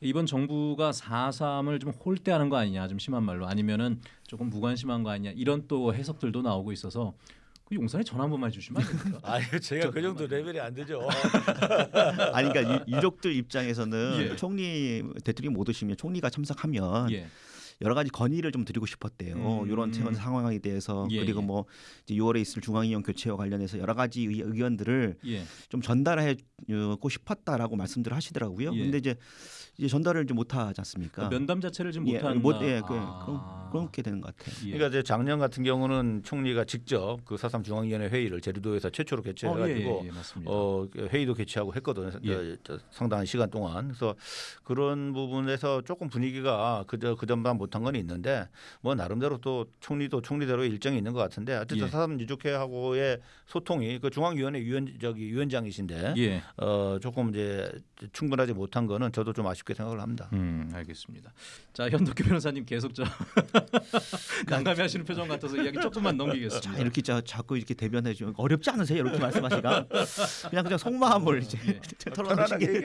이번 정부가 4.3을 좀 홀대하는 거 아니냐 좀 심한 말로 아니면은 조금 무관심한 거 아니냐 이런 또 해석들도 나오고 있어서 그 용산에 전화 한 번만 해주시면 안 됩니까? 아유 제가 그 정도 레벨이 안 되죠. 아니 그러니까 유- 유족들 입장에서는 예. 총리 대통령이 못 오시면 총리가 참석하면 예. 여러 가지 건의를 좀 드리고 싶었대요. 음. 이런 현 상황에 대해서 예, 그리고 예. 뭐 이제 6월에 있을 중앙위원 교체와 관련해서 여러 가지 의- 의견들을 예. 좀 전달하고 싶었다라고 말씀들을 하시더라고요. 예. 근데 이제 이제 전달을 좀 못하지 않습니까? 면담 자체를 지금 예, 못한다. 못, 예, 그, 아. 그런, 그렇게 되는 것 같아요. 예. 그러니까 이제 작년 같은 경우는 총리가 직접 그 사삼 중앙위원회 회의를 제주도에서 최초로 개최해가지고 어, 예, 예, 예. 어, 회의도 개최하고 했거든요. 예. 상당한 시간 동안. 그래서 그런 부분에서 조금 분위기가 그저 그전만 못한 건 있는데 뭐 나름대로 또 총리도 총리대로 일정이 있는 것 같은데 어쨌든 예. 사삼 유족회하고의 소통이 그 중앙위원회 위원 저기 위원장이신데 예. 어, 조금 이제 충분하지 못한 거는 저도 좀 아쉽 게 생각을 합니다. 음, 알겠습니다. 자, 현덕규 변호사님 계속 저 난감해하시는 표정 같아서 이야기 조금만 넘기겠습니다. 자, 이렇게 자, 자꾸 이렇게 대변해 주면 어렵지 않으세요? 이렇게 말씀하시가 그냥 그냥 속마음을 이제 털어놓으신 게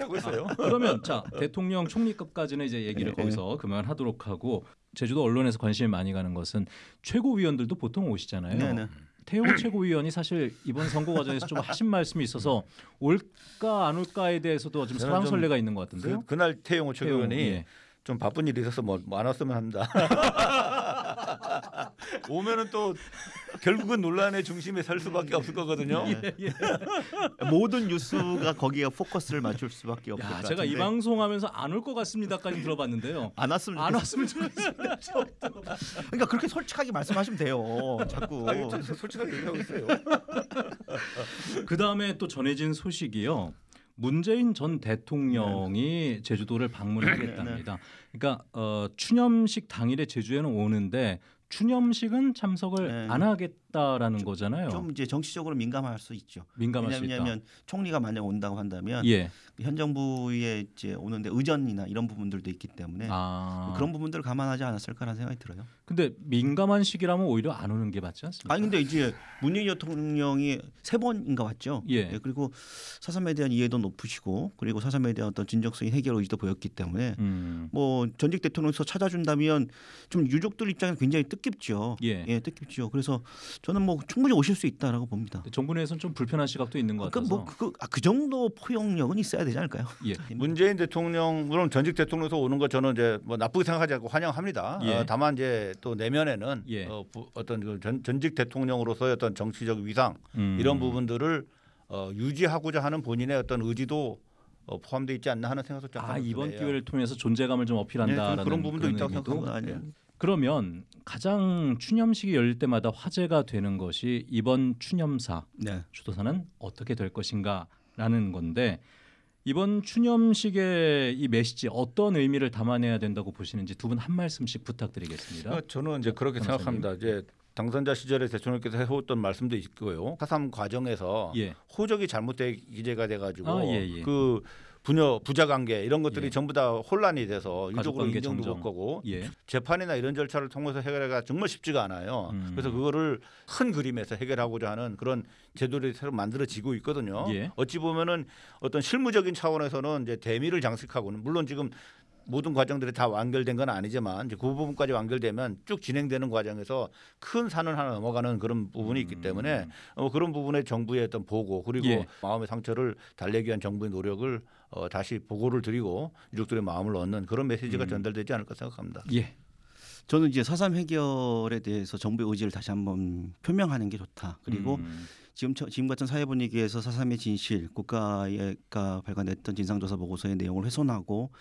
그러면 자 대통령 총리급까지는 이제 얘기를 네. 거기서 그만하도록 하고 제주도 언론에서 관심이 많이 가는 것은 최고위원들도 보통 오시잖아요. 네, 네. 태용 최고위원이 사실 이번 선거 과정에서 좀 하신 말씀이 있어서 올까 안 올까에 대해서도 좀 설왕설래가 있는 것 같은데요. 그, 그날 태용호 최고위원이 예. 좀 바쁜 일이 있어서 뭐 안 왔으면 합니다. 오면은 또 결국은 논란의 중심에 설 수밖에 없을 거거든요. 모든 뉴스가 거기에 포커스를 맞출 수밖에 없을 것 야, 같은데. 제가 이 방송하면서 안 올 것 같습니다까지 들어봤는데요. 안 왔으면 안. 왔으면 좋겠습니다. 그러니까 그렇게 솔직하게 말씀하시면 돼요. 자꾸. 아니, 저 솔직하게 얘기하고 있어요. 그 다음에 또 전해진 소식이요. 문재인 전 대통령이 제주도를 방문하겠답니다. 그러니까 어, 추념식 당일에 제주에는 오는데 추념식은 참석을 네. 안 하겠 다라는 거잖아요. 좀 이제 정치적으로 민감할 수 있죠. 민감할 수 있다. 왜냐하면 총리가 만약 온다고 한다면 예. 현 정부에 이제 오는데 의전이나 이런 부분들도 있기 때문에 아. 그런 부분들을 감안하지 않았을까라는 생각이 들어요. 근데 민감한 시기라면 오히려 안 오는 게 맞지 않습니까? 아니 근데 이제 문재인 대통령이 세 번인가 왔죠. 예. 그리고 사삼에 대한 이해도 높으시고 그리고 사삼에 대한 어떤 진정성인 해결 의지도 보였기 때문에 음. 뭐 전직 대통령에서 찾아준다면 좀 유족들 입장에서 굉장히 뜻깊죠. 예. 뜻깊죠. 그래서 저는 뭐 충분히 오실 수 있다라고 봅니다. 정부 내에서는 좀 불편한 시각도 있는 것 같아서. 그뭐 그, 아, 그 정도 포용력은 있어야 되지 않을까요? 예. 문재인 대통령 물론 전직 대통령에서 오는 거 저는 이제 뭐 나쁘게 생각하지 않고 환영합니다. 예. 어, 다만 이제 또 내면에는 예. 어, 부, 어떤 그 전, 전직 대통령으로서의 어떤 정치적 위상 음. 이런 부분들을 어, 유지하고자 하는 본인의 어떤 의지도 어, 포함되어 있지 않나 하는 생각도 좀 아 이번. 기회를 통해서 존재감을 좀 네, 어필한다라는 좀 그런 부분도 있다고 생각합니다. 예. 그러면 가장 추념식이 열릴 때마다 화제가 되는 것이 이번 추념사 네. 추도사는 어떻게 될 것인가라는 건데 이번 추념식의 이 메시지 어떤 의미를 담아내야 된다고 보시는지 두 분 한 말씀씩 부탁드리겠습니다. 그러니까 저는 이제 그렇게 변호사님. 생각합니다. 이제 당선자 시절에 대통령께서 해왔던 말씀도 있고요. 사삼 과정에서 예. 호적이 잘못되게 기재가 돼가지고 아, 예, 예. 그 부녀 부자 관계 이런 것들이 예. 전부 다 혼란이 돼서 유족으로 인정도. 못 가고 예. 재판이나 이런 절차를 통해서 해결하기가 정말 쉽지가 않아요. 음. 그래서 그거를 큰 그림에서 해결하고자 하는 그런 제도들이 새로 만들어지고 있거든요. 예. 어찌 보면은 어떤 실무적인 차원에서는 이제 대미를 장식하고는 물론 지금 모든 과정들이 다 완결된 건 아니지만 이제 그 부분까지 완결되면 쭉 진행되는 과정에서 큰 산을 하나 넘어가는 그런 부분이 있기 때문에 어, 그런 부분에 정부의 어떤 보고 그리고 음. 예. 마음의 상처를 달래기 위한 정부의 노력을 어, 다시 보고를 드리고 유족들의 마음을 얻는 그런 메시지가 음. 전달되지 않을까 생각합니다. 예. 저는 이제 사삼 해결에 대해서 정부의 의지를 다시 한번 표명하는 게 좋다. 그리고 음. 지금 처- 지금 같은 사회 분위기에서 사삼의 진실, 국가가 발간했던 진상조사 보고서의 내용을 훼손하고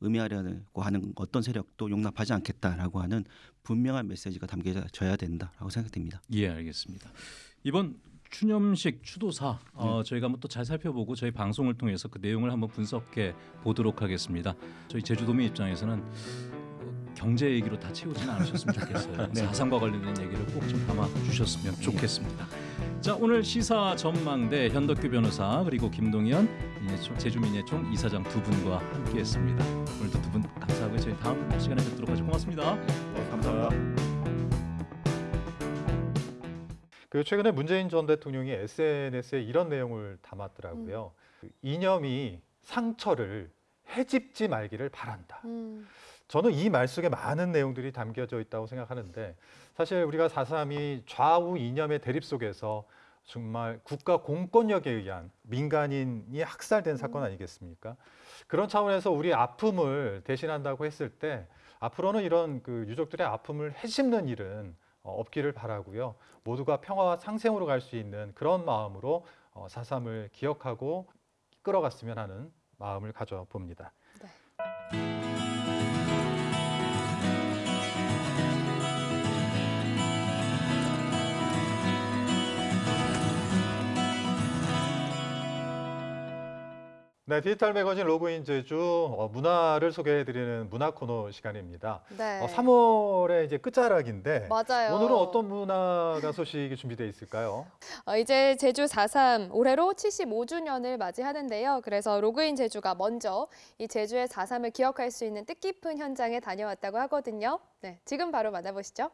의미하려고 하는 어떤 세력도 용납하지 않겠다라고 하는 분명한 메시지가 담겨져야 된다라고 생각됩니다. 예, 알겠습니다. 이번 추념식 추도사 어, 저희가 한번 또 잘 살펴보고 저희 방송을 통해서 그 내용을 한번 분석해 보도록 하겠습니다. 저희 제주도민 입장에서는 어, 경제 얘기로 다 채우지는 않으셨으면 좋겠어요. 네. 사상과 관련된 얘기를 꼭 좀 담아 주셨으면 좋겠습니다. 자 오늘 시사 전망대 현덕규 변호사 그리고 김동현 민예총, 제주민예총 이사장 두 분과 함께했습니다. 오늘도 두 분 감사하고 저희 다음 시간에 뵙도록 하죠. 고맙습니다. 감사합니다. 그 최근에 문재인 전 대통령이 SNS에 이런 내용을 담았더라고요. 그 이념이 상처를 해집지 말기를 바란다. 음. 저는 이 말 속에 많은 내용들이 담겨져 있다고 생각하는데 사실 우리가 4.3이 좌우 이념의 대립 속에서 정말 국가 공권력에 의한 민간인이 학살된 사건 아니겠습니까? 그런 차원에서 우리 아픔을 대신한다고 했을 때 앞으로는 이런 그 유족들의 아픔을 해집는 일은 어, 없기를 바라고요. 모두가 평화와 상생으로 갈 수 있는 그런 마음으로 어, 4.3을 기억하고 끌어갔으면 하는 마음을 가져봅니다. 네, 디지털 매거진 로그인 제주 어, 문화를 소개해드리는 문화 코너 시간입니다. 네. 어, 3월의 이제 끝자락인데 맞아요. 오늘은 어떤 문화가 소식이 준비되어 있을까요? 어, 이제 제주 4.3 올해로 75주년을 맞이하는데요. 그래서 로그인 제주가 먼저 이 제주의 4.3을 기억할 수 있는 뜻깊은 현장에 다녀왔다고 하거든요. 네, 지금 바로 만나보시죠.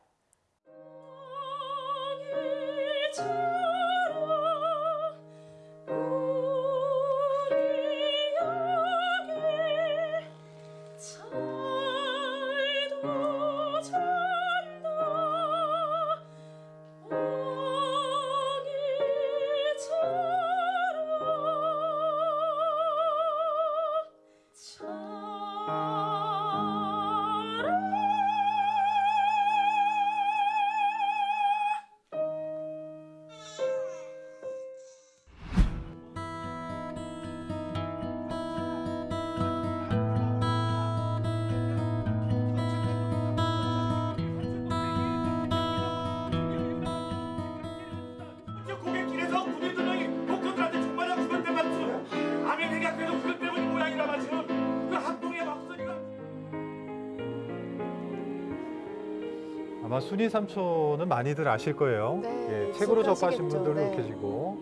아마 순이 삼촌은 많이들 아실 거예요. 네, 예, 책으로 접하신. 분들은 네. 계시고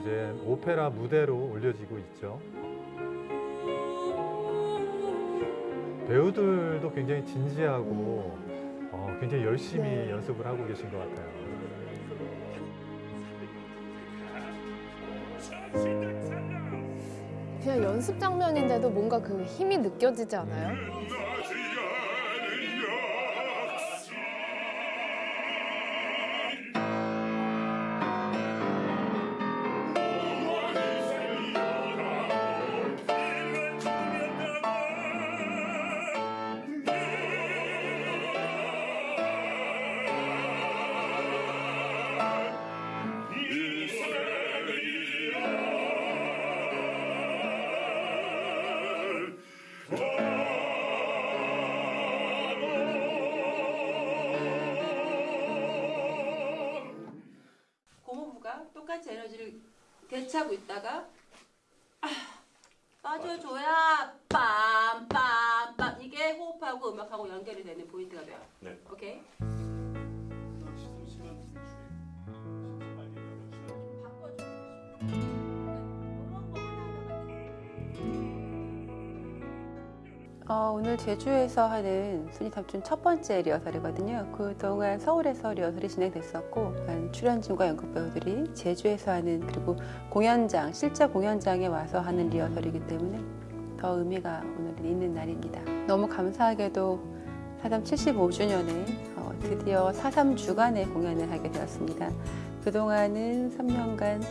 이제 오페라 무대로 올려지고 있죠. 배우들도 굉장히 진지하고 어, 굉장히 열심히 네. 연습을 하고 계신 것 같아요. 그냥 연습 장면인데도 뭔가 그 힘이 느껴지지 않아요? 대체하고 있다가 오늘 제주에서 하는 순위 탑준 첫 번째 리허설이거든요. 그동안 서울에서 리허설이 진행됐었고 출연진과 연극 배우들이 제주에서 하는 그리고 공연장, 실제 공연장에 와서 하는 리허설이기 때문에 더 의미가 오늘은 있는 날입니다. 너무 감사하게도 4.3 75주년에 어, 드디어 4.3 주간의 공연을 하게 되었습니다. 그동안은 3년간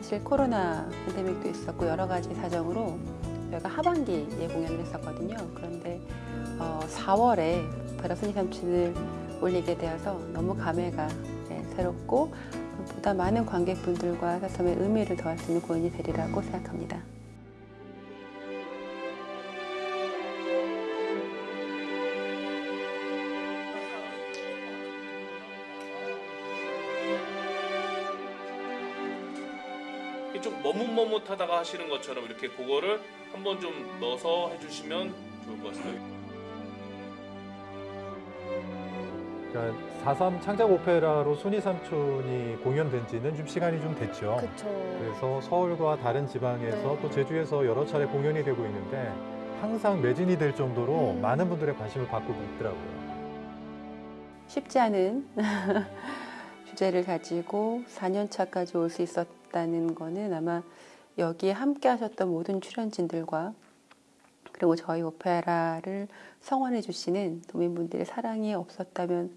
사실 코로나 팬데믹도 있었고 여러 가지 사정으로 저희가 하반기에 공연을 했었거든요. 그런데 어, 4월에 바로 순위 삼촌을 올리게 되어서 너무 감회가 네, 새롭고 보다 많은 관객분들과 사삼의 의미를 더할 수 있는 공연이 되리라고 생각합니다. 좀 머뭇머뭇하다가 하시는 것처럼 이렇게 그거를 한번 좀 넣어서 해주시면 좋을 것 같습니다. 그러니까 4.3 창작 오페라로 순이 삼촌이 공연된 지는 좀 시간이 좀 됐죠. 그쵸. 그래서 서울과 다른 지방에서 네. 또 제주에서 여러 차례 공연이 되고 있는데 항상 매진이 될 정도로 음. 많은 분들의 관심을 받고 있더라고요. 쉽지 않은 주제를 가지고 4년 차까지 올 수 있었다는 거는 아마 여기에 함께 하셨던 모든 출연진들과 그리고 저희 오페라를 성원해 주시는 도민분들의 사랑이 없었다면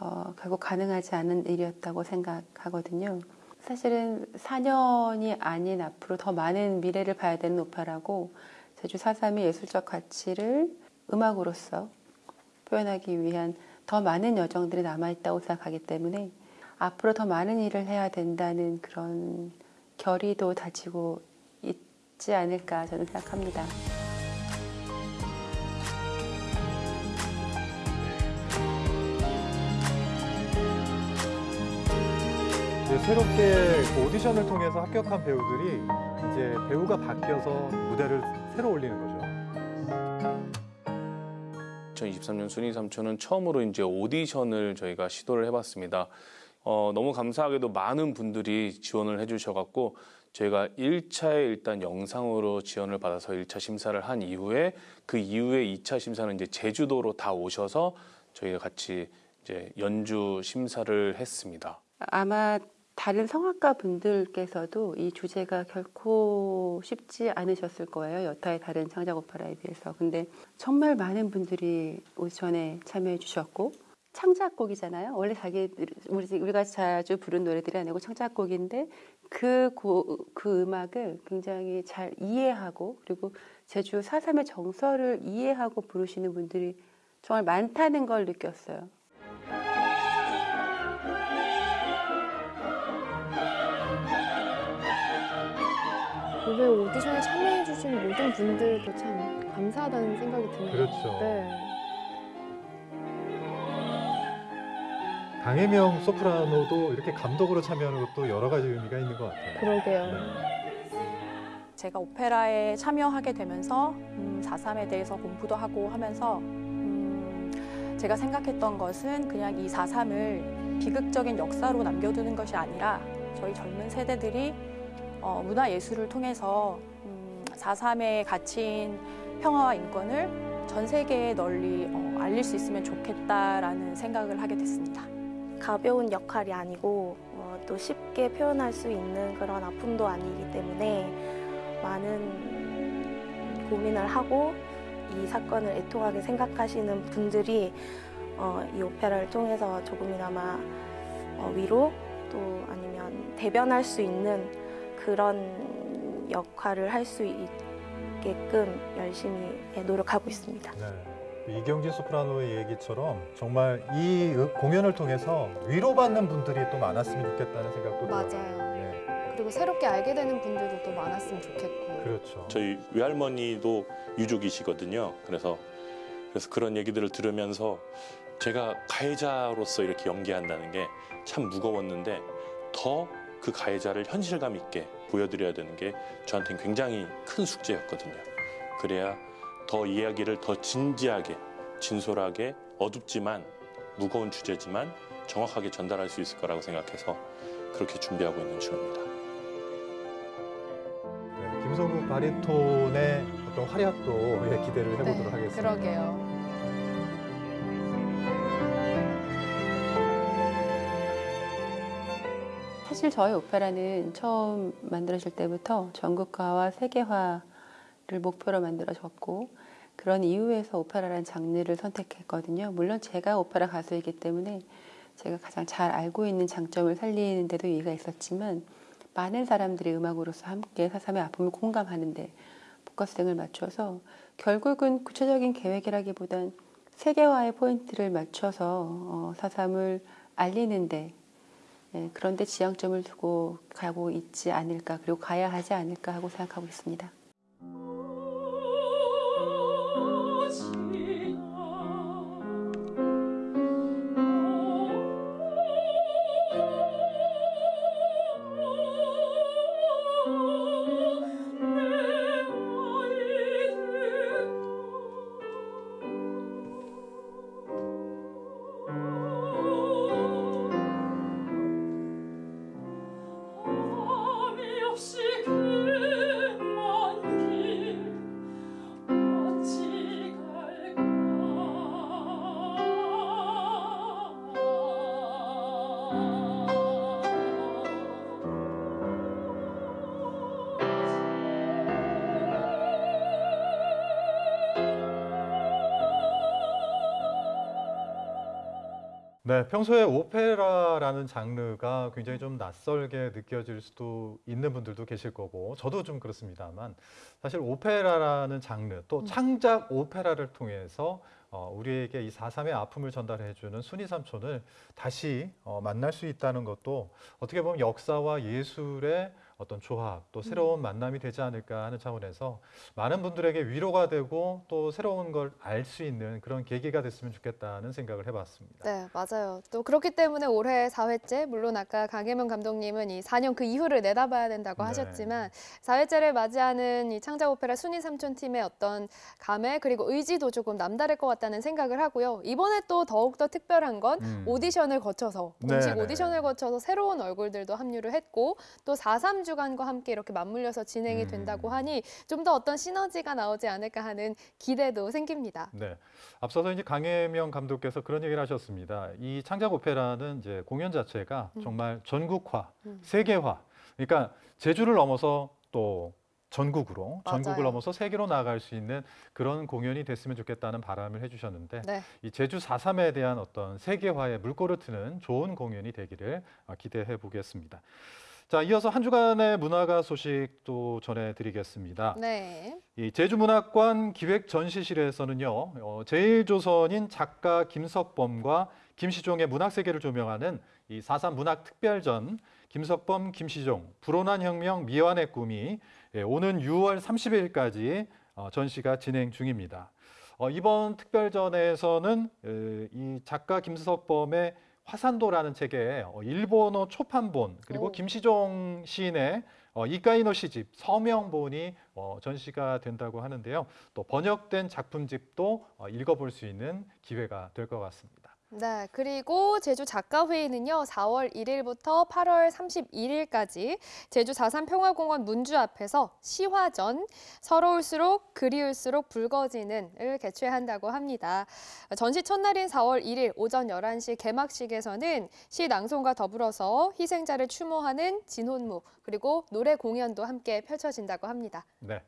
어, 결국 가능하지 않은 일이었다고 생각하거든요. 사실은 4년이 아닌 앞으로 더 많은 미래를 봐야 되는 오페라고 제주 4.3의 예술적 가치를 음악으로서 표현하기 위한 더 많은 여정들이 남아있다고 생각하기 때문에 앞으로 더 많은 일을 해야 된다는 그런 결의도 다지고 있지 않을까 저는 생각합니다. 이제 새롭게 그 오디션을 통해서 합격한 배우들이 이제 배우가 바뀌어서 무대를 새로 올리는 거죠. 2023년 순위 삼촌은 처음으로 이제 오디션을 저희가 시도를 해봤습니다. 어, 너무 감사하게도 많은 분들이 지원을 해주셔갖고 저희가 1차에 일단 영상으로 지원을 받아서 1차 심사를 한 이후에 그 이후에 2차 심사는 이제 제주도로 다 오셔서 저희가 같이 이제 연주 심사를 했습니다. 아마 다른 성악가 분들께서도 이 주제가 결코 쉽지 않으셨을 거예요. 여타의 다른 창작 오페라에 비해서. 근데 정말 많은 분들이 오디션에 참여해 주셨고 창작곡이잖아요. 원래 자기 우리 우리가 자주 부른 노래들이 아니고 창작곡인데 그, 고, 그 음악을 굉장히 잘 이해하고 그리고 제주 4.3의 정서를 이해하고 부르시는 분들이 정말 많다는 걸 느꼈어요. 오늘 오디션에 참여해주신 모든 분들도 참 감사하다는 생각이 드네요. 그렇죠. 네. 강혜명 소프라노도 이렇게 감독으로 참여하는 것도 여러 가지 의미가 있는 것 같아요. 그러게요. 제가 오페라에 참여하게 되면서 음, 4.3에 대해서 공부도 하고 하면서 음, 제가 생각했던 것은 그냥 이 4.3을 비극적인 역사로 남겨두는 것이 아니라 저희 젊은 세대들이 어, 문화예술을 통해서 음, 4.3의 가치인 평화와 인권을 전 세계에 널리 어, 알릴 수 있으면 좋겠다라는 생각을 하게 됐습니다. 가벼운 역할이 아니고 어, 또 쉽게 표현할 수 있는 그런 아픔도 아니기 때문에 많은 고민을 하고 이 사건을 애통하게 생각하시는 분들이 어, 이 오페라를 통해서 조금이나마 어, 위로 또 아니면 대변할 수 있는 그런 역할을 할 수 있게끔 열심히 노력하고 있습니다. 네. 이경진 소프라노의 얘기처럼 정말 이 공연을 통해서 위로받는 분들이 또 많았으면 좋겠다는 생각도 들어요. 맞아요. 네. 그리고 새롭게 알게 되는 분들도 또 많았으면 좋겠고. 그렇죠. 저희 외할머니도 유족이시거든요. 그래서 그래서 그런 얘기들을 들으면서 제가 가해자로서 이렇게 연기한다는 게 참 무거웠는데 더 그 가해자를 현실감 있게 보여드려야 되는 게 저한테는 굉장히 큰 숙제였거든요. 그래야 더 이야기를 더 진지하게, 진솔하게, 어둡지만 무거운 주제지만 정확하게 전달할 수 있을 거라고 생각해서 그렇게 준비하고 있는 중입니다. 네, 김성국 바리톤의 어떤 활약도 예, 기대를 해보도록 네, 하겠습니다. 그러게요. 사실 저희 오페라는 처음 만들어질 때부터 전국화와 세계화 를 목표로 만들어졌고 그런 이유에서 오페라라는 장르를 선택했거든요. 물론 제가 오페라 가수이기 때문에 제가 가장 잘 알고 있는 장점을 살리는 데도 이유가 있었지만 많은 사람들이 음악으로서 함께 사삼의 아픔을 공감하는데 포커스등을 맞춰서 결국은 구체적인 계획이라기보단 세계화의 포인트를 맞춰서 어, 사삼을 알리는데 예, 그런데 지향점을 두고 가고 있지 않을까 그리고 가야 하지 않을까 하고 생각하고 있습니다. 네, 평소에 오페라라는 장르가 굉장히 좀 낯설게 느껴질 수도 있는 분들도 계실 거고 저도 좀 그렇습니다만 사실 오페라라는 장르 또 창작 오페라를 통해서 어, 우리에게 이 4.3의 아픔을 전달해주는 순이 삼촌을 다시 어, 만날 수 있다는 것도 어떻게 보면 역사와 예술의 어떤 조합 또 새로운 만남이 되지 않을까 하는 차원에서 많은 분들에게 위로가 되고 또 새로운 걸 알 수 있는 그런 계기가 됐으면 좋겠다는 생각을 해봤습니다. 네, 맞아요. 또 그렇기 때문에 올해 4회째, 물론 아까 강혜명 감독님은 이 4년 그 이후를 내다봐야 된다고 네. 하셨지만 4회째를 맞이하는 이 창작 오페라 순위 삼촌 팀의 어떤 감회 그리고 의지도 조금 남다를 것 같다는 생각을 하고요. 이번에 또 더욱더 특별한 건 음. 오디션을 거쳐서 네, 공식 네. 오디션을 거쳐서 새로운 얼굴들도 합류를 했고 또 4.3 주간과 함께 이렇게 맞물려서 진행이 음. 된다고 하니 좀 더 어떤 시너지가 나오지 않을까 하는 기대도 생깁니다. 네. 앞서서 이제 강혜명 감독께서 그런 얘기를 하셨습니다. 이 창작 오페라는 이제 공연 자체가 음. 정말 전국화, 음. 세계화. 그러니까 제주를 넘어서 또 전국으로, 맞아요. 전국을 넘어서 세계로 나아갈 수 있는 그런 공연이 됐으면 좋겠다는 바람을 해주셨는데 네. 이 제주 4.3에 대한 어떤 세계화의 물꼬를 트는 좋은 공연이 되기를 어, 기대해 보겠습니다. 자, 이어서 한 주간의 문화가 소식도 전해드리겠습니다. 네. 이 제주문학관 기획전시실에서는요, 어, 제일조선인 작가 김석범과 김시종의 문학 세계를 조명하는 이 4.3 문학 특별전 김석범, 김시종, 불온한 혁명, 미완의 꿈이 예, 오는 6월 30일까지 어, 전시가 진행 중입니다. 어, 이번 특별전에서는 에, 이 작가 김석범의 화산도라는 책에 어, 일본어 초판본 그리고 오. 김시종 시인의 어, 이카이노 시집 서명본이 어, 전시가 된다고 하는데요. 또 번역된 작품집도 어, 읽어볼 수 있는 기회가 될 것 같습니다. 네, 그리고 제주 작가회의는요, 4월 1일부터 8월 31일까지 제주 4.3 평화공원 문주 앞에서 시화전, 서러울수록 그리울수록 붉어지는을 개최한다고 합니다. 전시 첫날인 4월 1일 오전 11시 개막식에서는 시 낭송과 더불어서 희생자를 추모하는 진혼무, 그리고 노래 공연도 함께 펼쳐진다고 합니다. 네.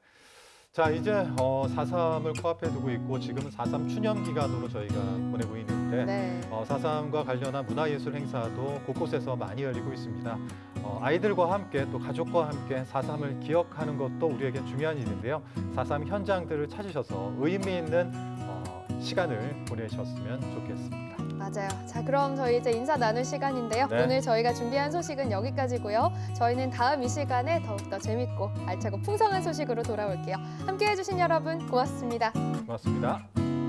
자 이제 어, 4.3을 코앞에 두고 있고 지금은 4.3 추념 기간으로 저희가 보내고 있는데 네. 어, 4.3과 관련한 문화예술 행사도 곳곳에서 많이 열리고 있습니다. 어, 아이들과 함께 또 가족과 함께 4.3을 기억하는 것도 우리에게 중요한 일인데요. 4.3 현장들을 찾으셔서 의미 있는 어, 시간을 보내셨으면 좋겠습니다. 맞아요. 자, 그럼 저희 이제 인사 나눌 시간인데요. 네. 오늘 저희가 준비한 소식은 여기까지고요. 저희는 다음 이 시간에 더욱더 재밌고 알차고 풍성한 소식으로 돌아올게요. 함께 해 주신 여러분 고맙습니다. 고맙습니다.